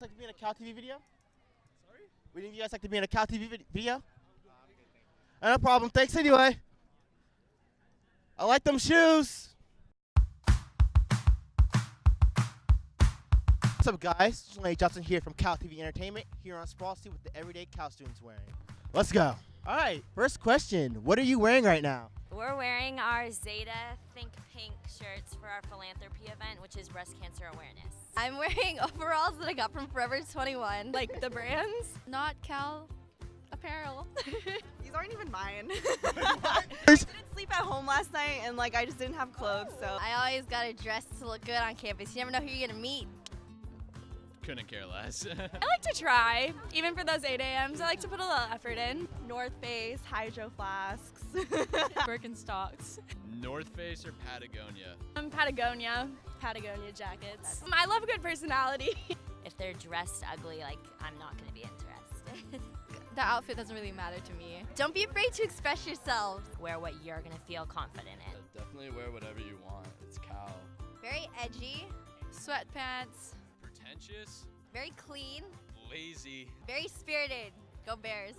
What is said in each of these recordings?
like to be in a Cal TV video? Sorry? Would any of you guys like to be in a Cal TV vid- video? No problem. Thanks anyway. I like them shoes. What's up, guys? Just Lane Johnson here from Cal TV Entertainment here on Sproul Street with the everyday Cal students wearing. Let's go. All right, first question. What are you wearing right now? We're wearing our Zeta Think Pink shirts for our philanthropy event, which is breast cancer awareness. I'm wearing overalls that I got from Forever 21. like the brands. Not Cal apparel. These aren't even mine. I didn't sleep at home last night and like I just didn't have clothes, so I always gotta dress to look good on campus. You never know who you're gonna meet. Couldn't care less. I like to try, even for those 8 a.m.s. I like to put a little effort in. North Face, Hydro Flasks. Birkenstocks. North Face or Patagonia? Um, Patagonia. Patagonia jackets. Um, I love a good personality. If they're dressed ugly, like I'm not gonna be interested. The outfit doesn't really matter to me. Don't be afraid to express yourself. Wear what you're gonna feel confident in. definitely wear whatever you want. It's cow. Very edgy. Sweatpants. Pretentious, Very clean. lazy. Very spirited. Go Bears.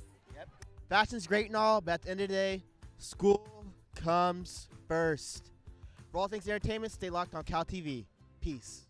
Fashion's great and all, but at the end of the day, school comes first. For all things entertainment, stay locked on Cal TV. Peace.